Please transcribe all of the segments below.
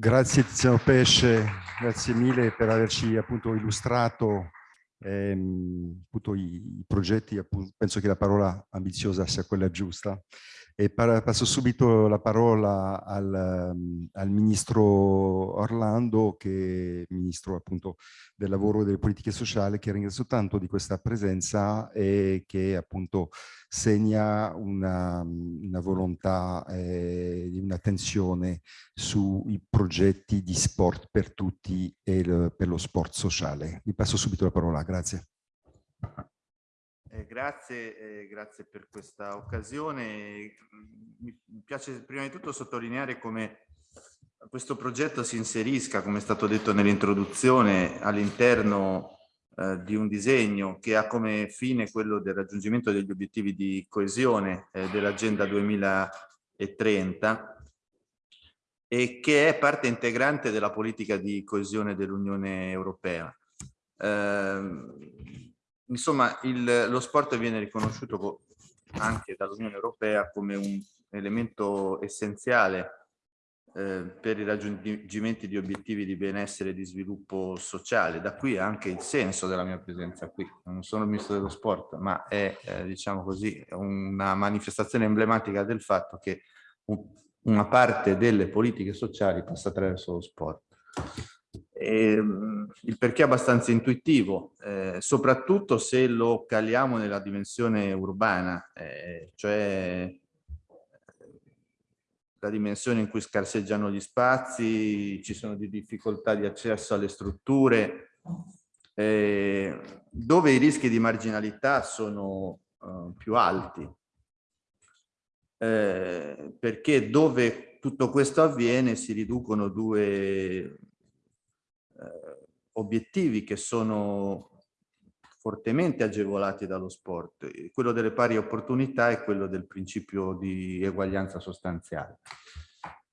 Grazie Tiziano Pesce, grazie mille per averci appunto illustrato ehm, appunto, i, i, progetti, appunto, penso che la parola ambiziosa sia quella giusta. E passo subito la parola al, al, ministro Orlando, che è ministro appunto del lavoro e delle politiche sociali, che ringrazio tanto di questa presenza e che appunto segna una, una volontà e eh, un'attenzione sui progetti di sport per tutti e il, per lo sport sociale. Vi passo subito la parola, grazie. Eh, grazie, eh, grazie per questa occasione. Mi piace prima di tutto sottolineare come questo progetto si inserisca, come è stato detto nell'introduzione, all'interno eh, di un disegno che ha come fine quello del raggiungimento degli obiettivi di coesione eh, dell'Agenda 2030 e che è parte integrante della politica di coesione dell'Unione Europea. Eh, insomma, il, lo sport viene riconosciuto anche dall'Unione Europea come un elemento essenziale eh, per i raggiungimenti di obiettivi di benessere e di sviluppo sociale. Da qui anche il senso della mia presenza qui. Non sono il ministro dello sport, ma è, eh, diciamo così, una manifestazione emblematica del fatto che un, una parte delle politiche sociali passa attraverso lo sport. E, ehm, il perché è abbastanza intuitivo, eh, soprattutto se lo caliamo nella dimensione urbana, eh, cioè la dimensione in cui scarseggiano gli spazi, ci sono di difficoltà di accesso alle strutture, eh, dove i rischi di marginalità sono uh, più alti. Eh, perché dove tutto questo avviene si riducono due eh, obiettivi che sono fortemente agevolati dallo sport, quello delle pari opportunità e quello del principio di eguaglianza sostanziale.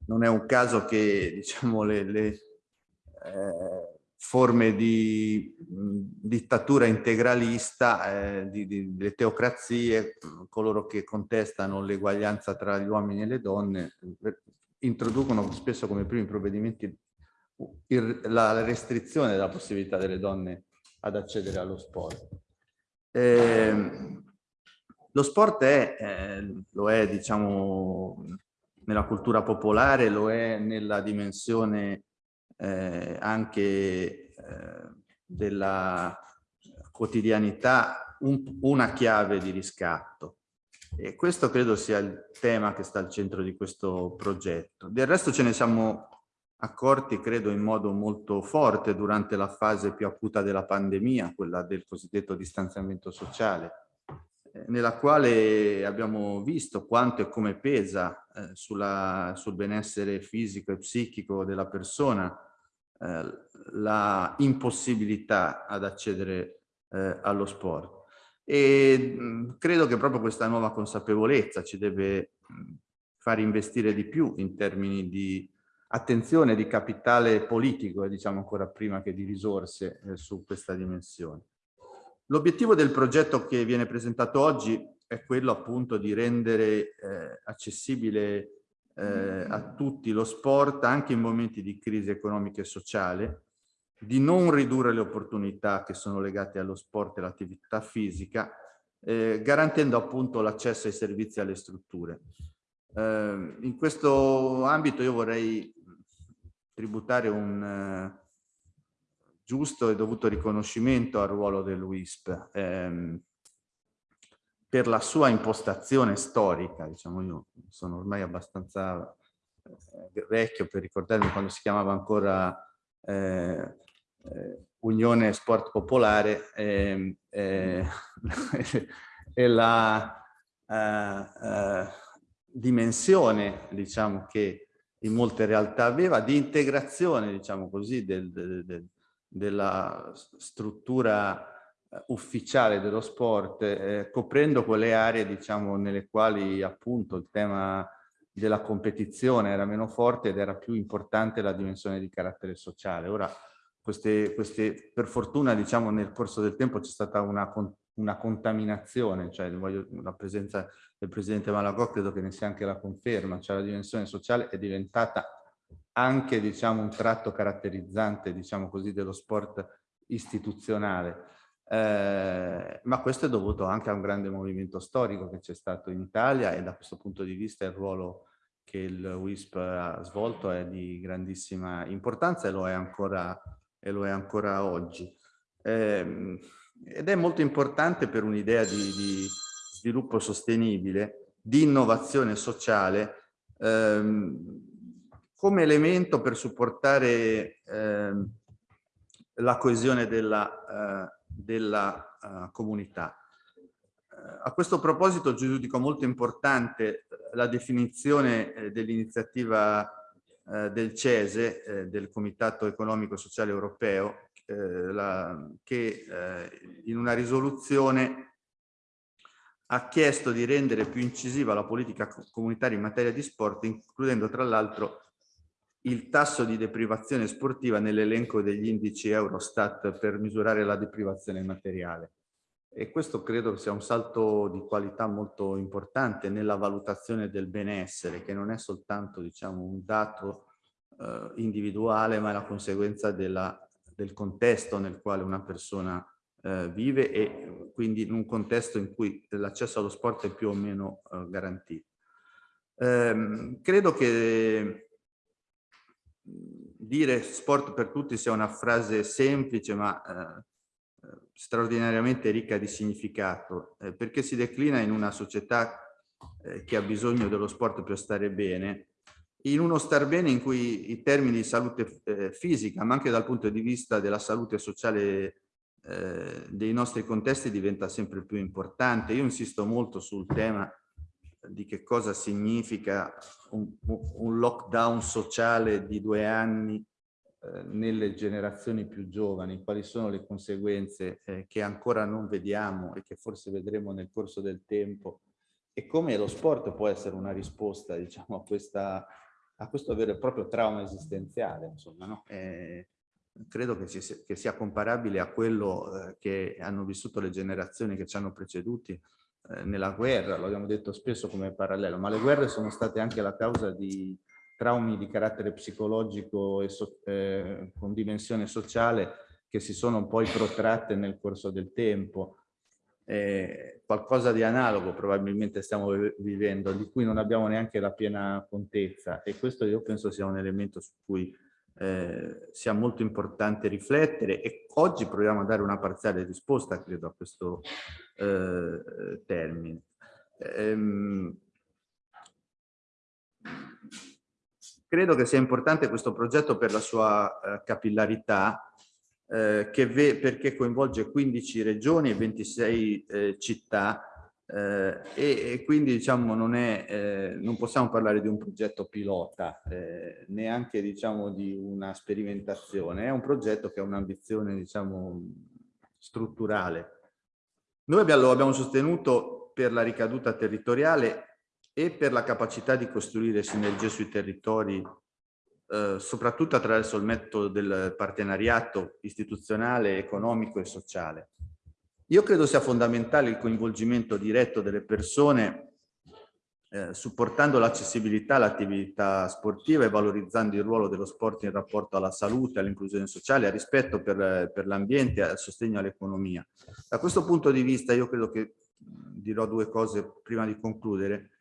Non è un caso che diciamo, le, le eh, forme di mh, dittatura integralista, eh, di, di, delle teocrazie, coloro che contestano l'eguaglianza tra gli uomini e le donne, introducono spesso come primi provvedimenti la restrizione della possibilità delle donne ad accedere allo sport. Eh, lo sport è, eh, lo è diciamo nella cultura popolare, lo è nella dimensione eh, anche eh, della quotidianità un, una chiave di riscatto. E questo credo sia il tema che sta al centro di questo progetto. Del resto ce ne siamo accorti, credo, in modo molto forte durante la fase più acuta della pandemia, quella del cosiddetto distanziamento sociale, eh, nella quale abbiamo visto quanto e come pesa eh, sulla, sul benessere fisico e psichico della persona eh, la impossibilità ad accedere eh, allo sport. E mh, credo che proprio questa nuova consapevolezza ci deve mh, far investire di più in termini di attenzione di capitale politico, e diciamo ancora prima che di risorse eh, su questa dimensione. L'obiettivo del progetto che viene presentato oggi è quello appunto di rendere eh, accessibile eh, a tutti lo sport anche in momenti di crisi economica e sociale, di non ridurre le opportunità che sono legate allo sport e all'attività fisica, eh, garantendo appunto l'accesso ai servizi e alle strutture. Eh, in questo ambito io vorrei tributare un eh, giusto e dovuto riconoscimento al ruolo dell'UISP ehm, per la sua impostazione storica, diciamo io sono ormai abbastanza eh, vecchio per ricordarmi quando si chiamava ancora eh, eh Unione Sport Popolare ehm, eh, e la dimensione diciamo che in molte realtà aveva, di integrazione, diciamo così, del, del, del, della struttura eh, ufficiale dello sport, eh, coprendo quelle aree, diciamo, nelle quali appunto il tema della competizione era meno forte ed era più importante la dimensione di carattere sociale. Ora, queste, queste, per fortuna, diciamo, nel corso del tempo c'è stata una, una contaminazione, cioè voglio, la presenza del presidente Malagò credo che ne sia anche la conferma, cioè la dimensione sociale è diventata anche diciamo, un tratto caratterizzante diciamo così, dello sport istituzionale. Eh, ma questo è dovuto anche a un grande movimento storico che c'è stato in Italia e da questo punto di vista il ruolo che il WISP ha svolto è di grandissima importanza e lo è ancora, lo è ancora oggi. Eh, ed è molto importante per un'idea di, di, sviluppo sostenibile, di innovazione sociale, ehm, come elemento per supportare ehm, la coesione della, eh, della uh, comunità. Uh, a questo proposito giudico molto importante la definizione eh, dell'iniziativa eh, del CESE, eh, del Comitato Economico e Sociale Europeo, eh, la, che eh, in una risoluzione ha chiesto di rendere più incisiva la politica comunitaria in materia di sport, includendo tra l'altro il tasso di deprivazione sportiva nell'elenco degli indici Eurostat per misurare la deprivazione materiale. E questo credo sia un salto di qualità molto importante nella valutazione del benessere, che non è soltanto diciamo, un dato eh, individuale, ma è la conseguenza della, del contesto nel quale una persona eh, vive e quindi in un contesto in cui l'accesso allo sport è più o meno eh, garantito. Ehm, credo che dire sport per tutti sia una frase semplice ma eh, straordinariamente ricca di significato eh, perché si declina in una società eh, che ha bisogno dello sport per stare bene in uno star bene in cui i termini di salute eh, fisica ma anche dal punto di vista della salute sociale eh, dei nostri contesti diventa sempre più importante. Io insisto molto sul tema di che cosa significa un, un lockdown sociale di due anni eh, nelle generazioni più giovani, quali sono le conseguenze eh, che ancora non vediamo e che forse vedremo nel corso del tempo e come lo sport può essere una risposta diciamo, a, questa, a questo vero e proprio trauma esistenziale. Insomma, no? eh, credo che, ci, che, sia comparabile a quello eh, che hanno vissuto le generazioni che ci hanno preceduti eh, nella guerra, lo abbiamo detto spesso come parallelo, ma le guerre sono state anche la causa di traumi di carattere psicologico e so, eh, con dimensione sociale che si sono poi protratte nel corso del tempo. Qualcosa di analogo probabilmente stiamo vivendo, di cui non abbiamo neanche la piena contezza e questo io penso sia un elemento su cui eh, sia molto importante riflettere e oggi proviamo a dare una parziale risposta, credo, a questo eh, termine. Ehm, credo che sia importante questo progetto per la sua eh, capillarità, eh, perché coinvolge 15 regioni e 26 eh, città eh, e, e, quindi diciamo non, è, eh, non possiamo parlare di un progetto pilota, eh, neanche diciamo di una sperimentazione, è un progetto che ha un'ambizione diciamo strutturale. Noi lo abbiamo sostenuto per la ricaduta territoriale e per la capacità di costruire sinergie sui territori, eh, soprattutto attraverso il metodo del partenariato istituzionale, economico e sociale. Io credo sia fondamentale il coinvolgimento diretto delle persone eh, supportando l'accessibilità all'attività sportiva e valorizzando il ruolo dello sport in rapporto alla salute, all'inclusione sociale, al rispetto per, per l'ambiente al sostegno all'economia. Da questo punto di vista io credo che dirò due cose prima di concludere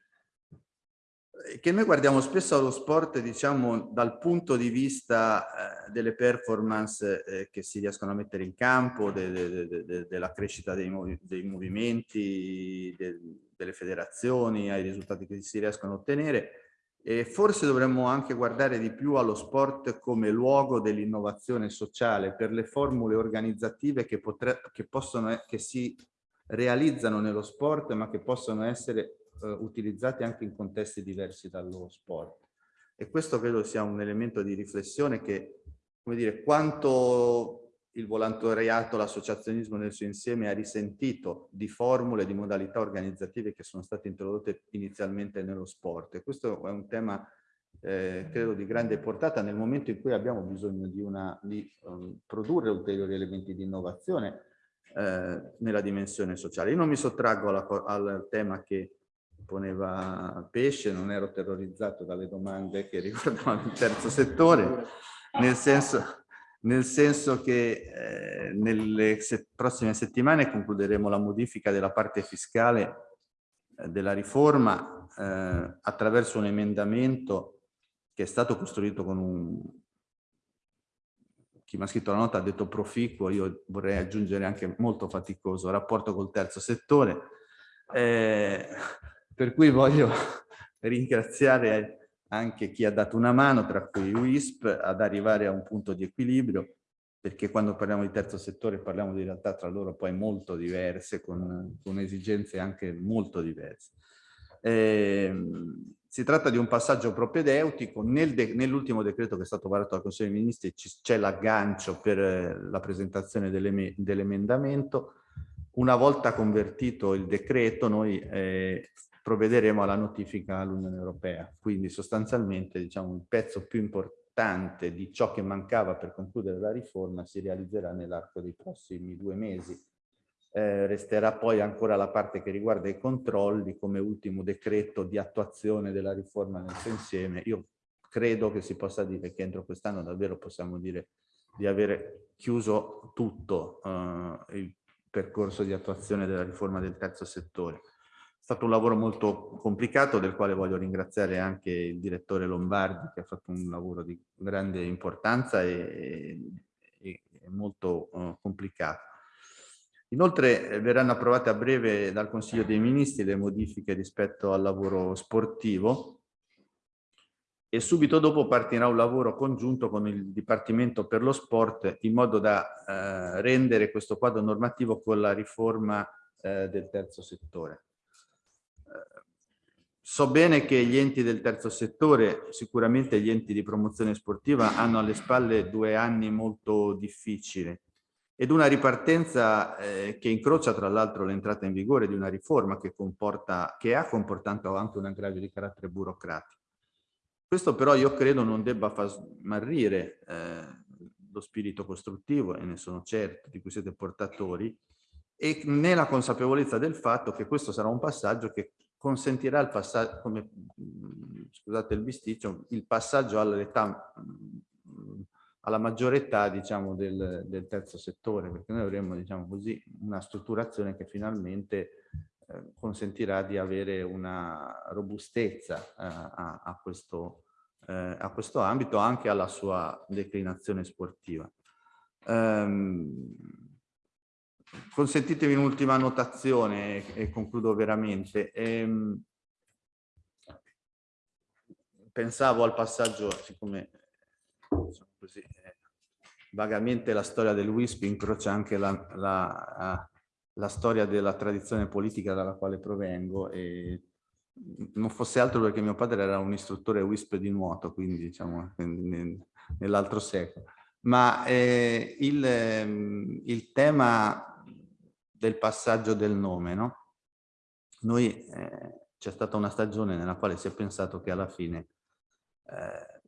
che noi guardiamo spesso allo sport diciamo dal punto di vista eh, delle performance eh, che si riescono a mettere in campo, de, de, de, della crescita dei, movi dei movimenti, delle federazioni, ai risultati che si riescono a ottenere. E forse dovremmo anche guardare di più allo sport come luogo dell'innovazione sociale per le formule organizzative che, che, possono, che si realizzano nello sport ma che possono essere eh, utilizzati anche in contesti diversi dallo sport. E questo credo sia un elemento di riflessione che, come dire, quanto il volontariato, l'associazionismo nel suo insieme ha risentito di formule, di modalità organizzative che sono state introdotte inizialmente nello sport. E questo è un tema, eh, credo, di grande portata nel momento in cui abbiamo bisogno di, una, di um, produrre ulteriori elementi di innovazione eh, nella dimensione sociale. Io non mi sottraggo alla, al tema che poneva pesce, non ero terrorizzato dalle domande che riguardavano il terzo settore, nel senso, nel senso che eh, nelle se prossime settimane concluderemo la modifica della parte fiscale eh, della riforma eh, attraverso un emendamento che è stato costruito con un... Chi mi ha scritto la nota ha detto proficuo, io vorrei aggiungere anche molto faticoso, rapporto col terzo settore, eh, per cui voglio ringraziare anche chi ha dato una mano, tra cui WISP, ad arrivare a un punto di equilibrio, perché quando parliamo di terzo settore parliamo di realtà tra loro poi molto diverse, con, con esigenze anche molto diverse. Eh, si tratta di un passaggio propedeutico, Nel de nell'ultimo decreto che è stato varato dal Consiglio dei Ministri c'è l'aggancio per eh, la presentazione dell'emendamento. Una volta convertito il decreto noi eh, provvederemo alla notifica all'Unione Europea. Quindi sostanzialmente diciamo, il pezzo più importante di ciò che mancava per concludere la riforma si realizzerà nell'arco dei prossimi due mesi. Eh, resterà poi ancora la parte che riguarda i controlli come ultimo decreto di attuazione della riforma nel suo insieme. Io credo che si possa dire che entro quest'anno davvero possiamo dire di avere chiuso tutto eh, il percorso di attuazione della riforma del terzo settore stato un lavoro molto complicato del quale voglio ringraziare anche il direttore Lombardi che ha fatto un lavoro di grande importanza e, e, e molto uh, complicato. Inoltre eh, verranno approvate a breve dal Consiglio dei Ministri le modifiche rispetto al lavoro sportivo e subito dopo partirà un lavoro congiunto con il Dipartimento per lo Sport in modo da eh, rendere questo quadro normativo con la riforma eh, del terzo settore. So bene che gli enti del terzo settore, sicuramente gli enti di promozione sportiva, hanno alle spalle due anni molto difficili ed una ripartenza eh, che incrocia tra l'altro l'entrata in vigore di una riforma che, comporta, che ha comportato anche un aggravio di carattere burocratico. Questo però io credo non debba far smarrire eh, lo spirito costruttivo, e ne sono certo, di cui siete portatori, e nella consapevolezza del fatto che questo sarà un passaggio che consentirà il passaggio, come, scusate il bisticcio, il passaggio all'età, alla maggiore età diciamo, del, del, terzo settore, perché noi avremo diciamo così, una strutturazione che finalmente eh, consentirà di avere una robustezza eh, a, a, questo, eh, a questo ambito, anche alla sua declinazione sportiva. Um, consentitemi un'ultima notazione e, concludo veramente. Ehm, pensavo al passaggio, siccome diciamo così, eh, vagamente la storia del WISP incrocia anche la, la, la, storia della tradizione politica dalla quale provengo e non fosse altro perché mio padre era un istruttore WISP di nuoto, quindi diciamo nell'altro secolo. Ma eh, il, ehm, il tema del passaggio del nome, no? Noi eh, c'è stata una stagione nella quale si è pensato che alla fine eh,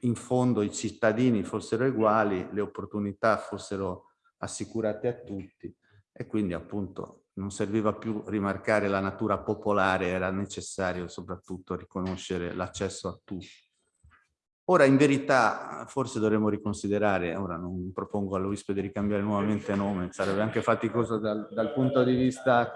in fondo i cittadini fossero uguali, le opportunità fossero assicurate a tutti e quindi appunto non serviva più rimarcare la natura popolare, era necessario soprattutto riconoscere l'accesso a tutti. Ora, in verità, forse dovremmo riconsiderare, ora non propongo all'Ovispo di ricambiare nuovamente nome, sarebbe anche faticoso dal, dal punto di vista...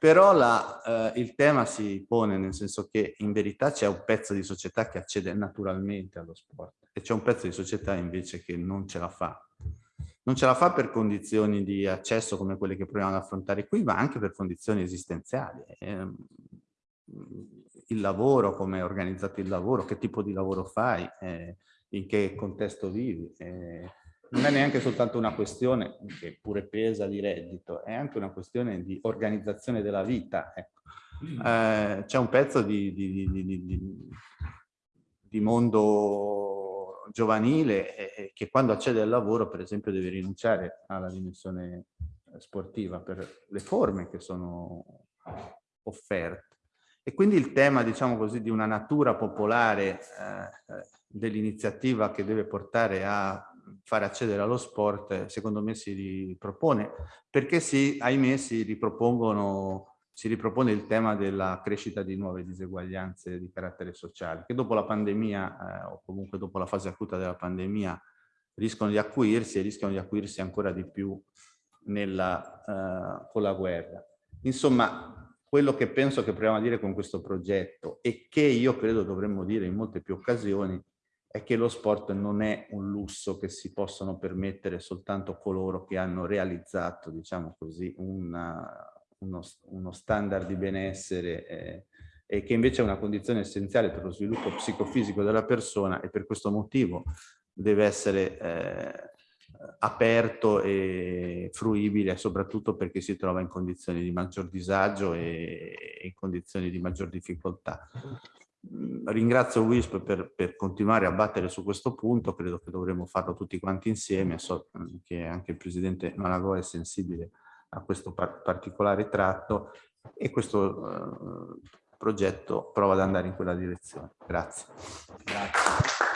Però la, eh, il tema si pone nel senso che in verità c'è un pezzo di società che accede naturalmente allo sport e c'è un pezzo di società invece che non ce la fa. Non ce la fa per condizioni di accesso come quelle che proviamo ad affrontare qui, ma anche per condizioni esistenziali. Eh, il lavoro, come è organizzato il lavoro, che tipo di lavoro fai, eh, in che contesto vivi. Eh, non è neanche soltanto una questione che pure pesa di reddito, è anche una questione di organizzazione della vita. Ecco. Eh, C'è un pezzo di, di, di, di mondo giovanile che quando accede al lavoro, per esempio, deve rinunciare alla dimensione sportiva per le forme che sono offerte. E quindi il tema, diciamo così, di una natura popolare eh, dell'iniziativa che deve portare a fare accedere allo sport, secondo me si ripropone, perché si, ahimè, si si ripropone il tema della crescita di nuove diseguaglianze di carattere sociale, che dopo la pandemia, eh, o comunque dopo la fase acuta della pandemia, rischiano di acuirsi e rischiano di acuirsi ancora di più nella, eh, con la guerra. Insomma, quello che penso che proviamo a dire con questo progetto e che io credo dovremmo dire in molte più occasioni è che lo sport non è un lusso che si possono permettere soltanto coloro che hanno realizzato, diciamo così, una, uno, uno, standard di benessere eh, e che invece è una condizione essenziale per lo sviluppo psicofisico della persona e per questo motivo deve essere eh, aperto e fruibile soprattutto perché si trova in condizioni di maggior disagio e in condizioni di maggior difficoltà. Mm, ringrazio WISP per, per, continuare a battere su questo punto, credo che dovremmo farlo tutti quanti insieme, so che anche il Presidente Malagò è sensibile a questo par particolare tratto e questo uh, progetto prova ad andare in quella direzione. Grazie. Grazie.